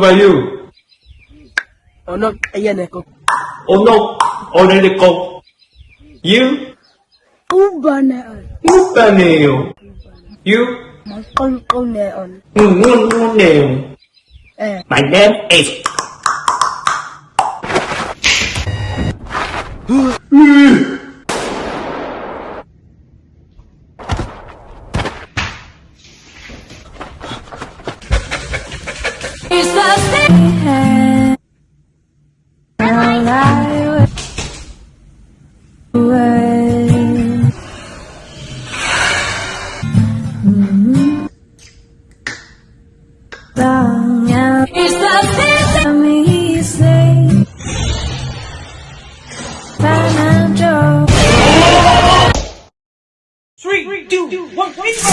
about you? Onok Ayaneko. Onok Oneleko. You? Ubaneo. Ubaneo. You? Eh. My name is. What, Wait.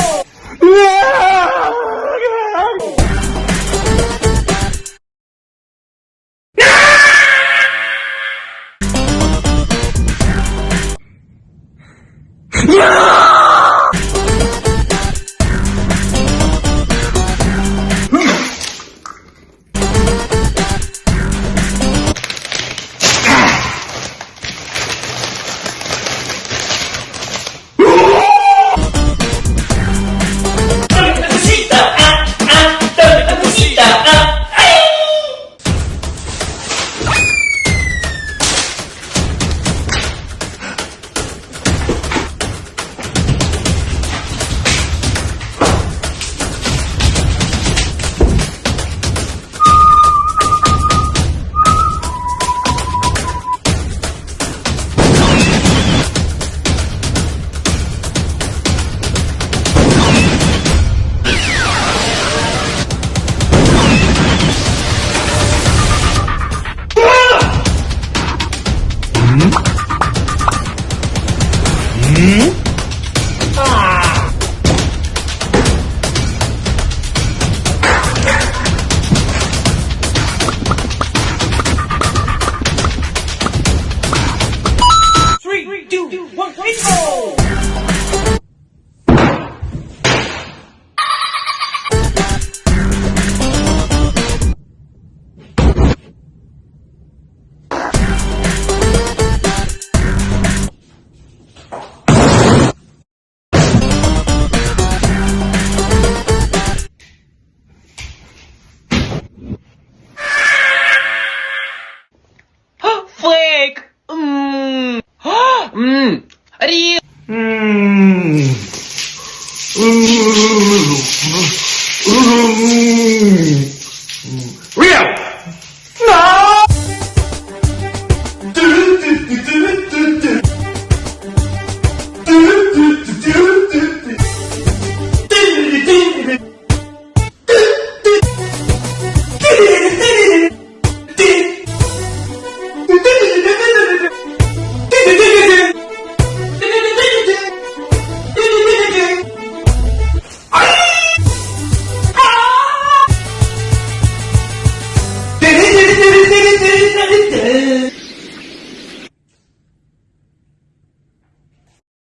Mm-hmm.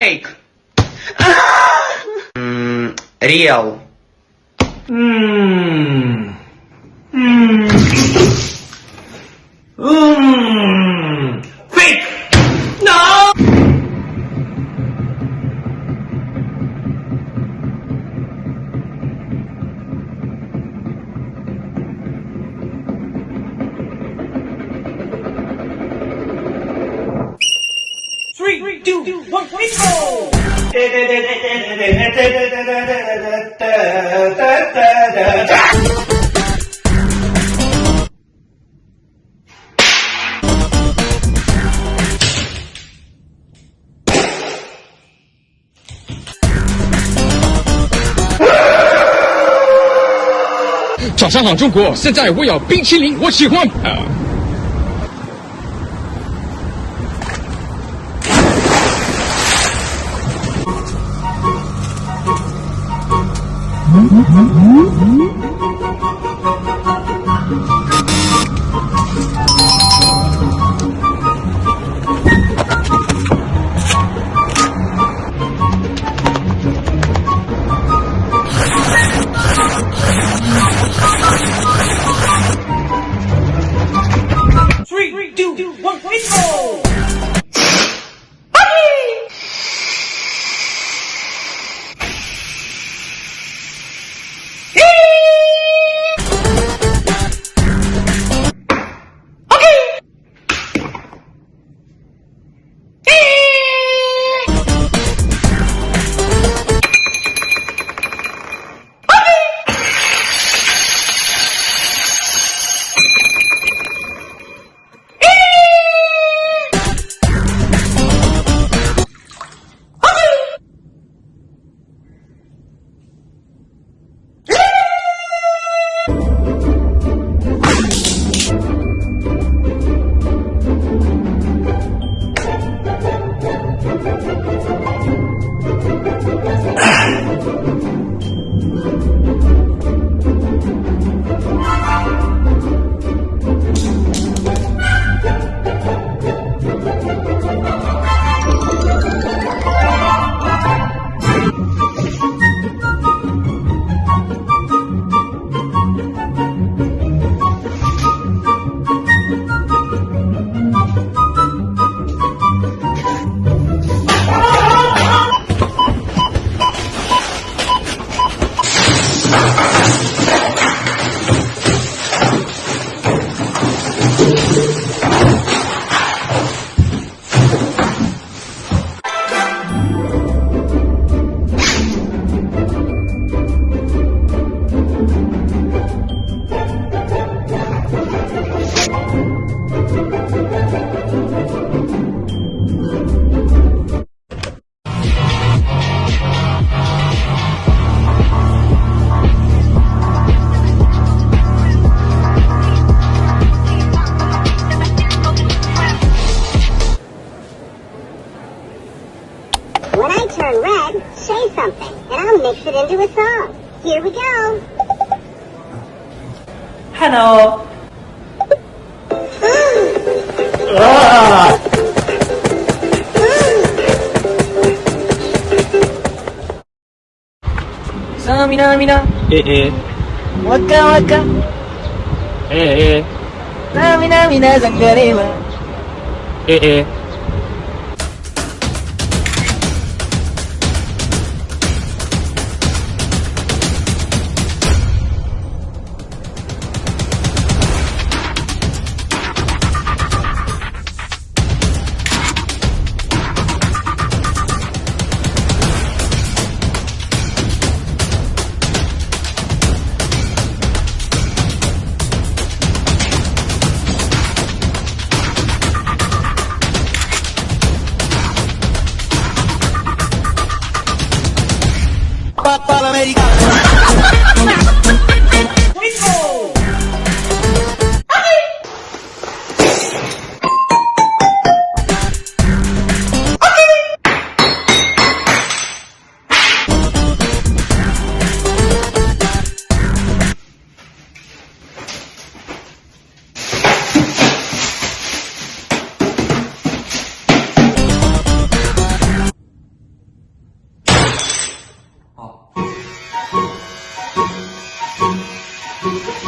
реал. 上好，中国！现在我要冰淇淋，我喜欢。”啊嗯嗯嗯往回走。鼻を。ああさあ、みなみな。ええ。わかわか。ええ。みなみなざんがれは。ええ。Musik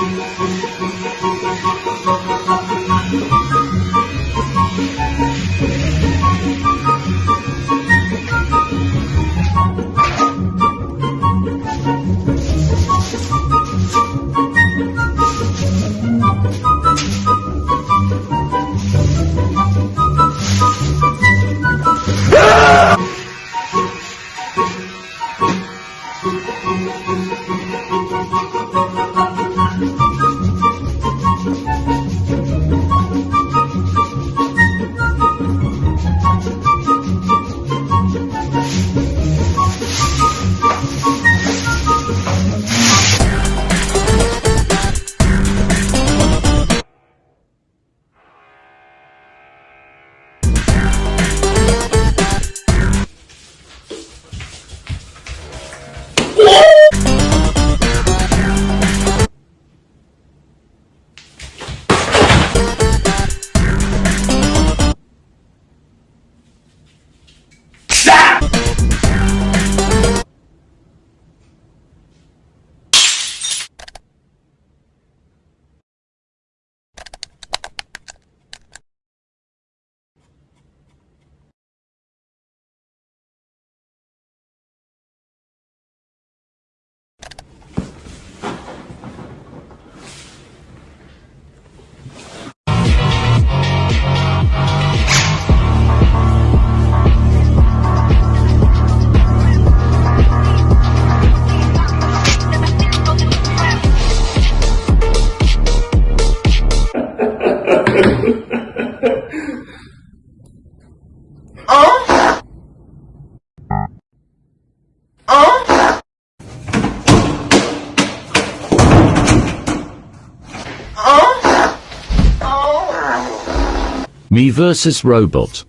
Me versus Robot.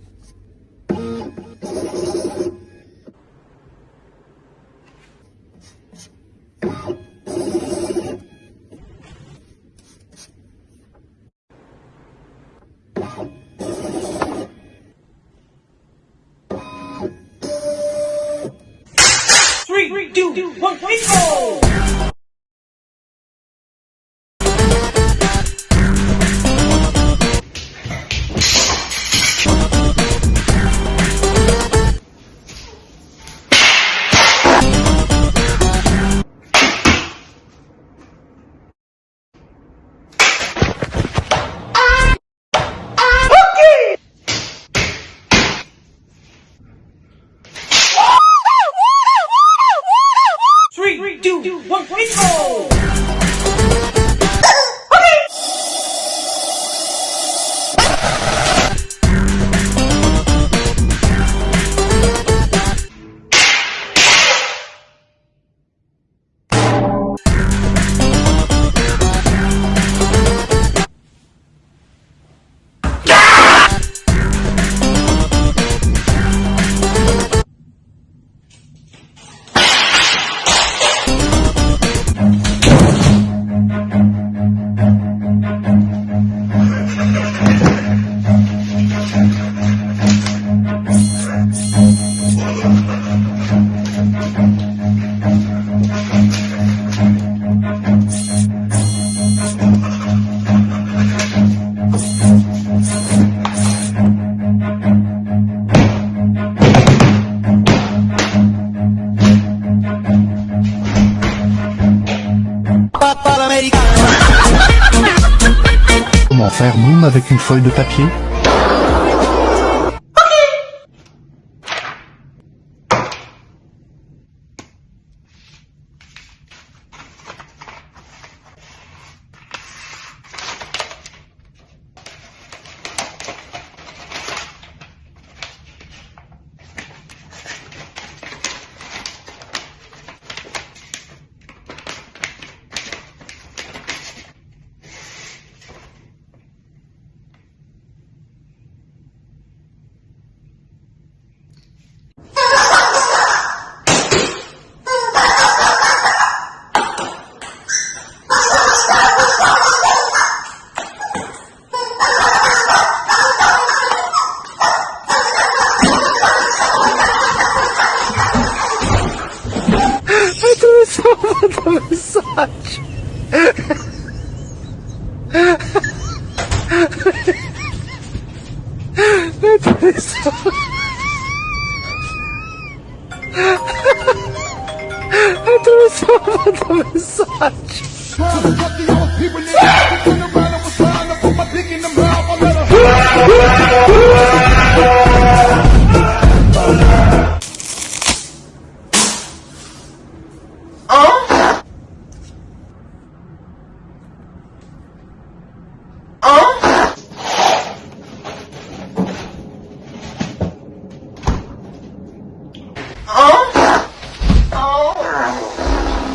我滚 That's atravessava da mensagem. Turn around, I was trying to put my dick in the mouth. I let her.